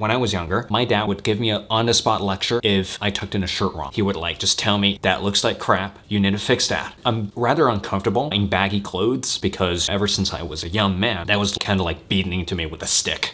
When I was younger, my dad would give me an on-the-spot lecture if I tucked in a shirt wrong. He would like just tell me that looks like crap. You need to fix that. I'm rather uncomfortable in baggy clothes because ever since I was a young man, that was kind of like beating into me with a stick.